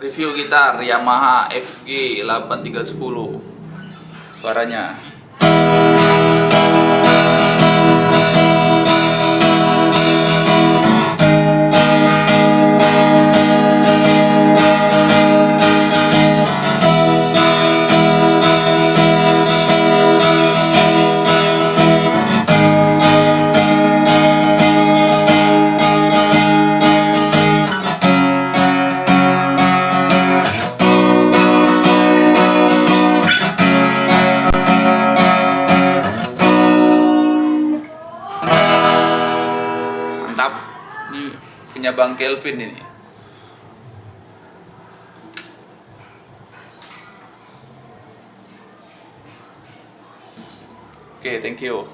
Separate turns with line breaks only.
review gitar Yamaha FG 8310 suaranya mantap ini punya Bang Kelvin ini. Oke thank you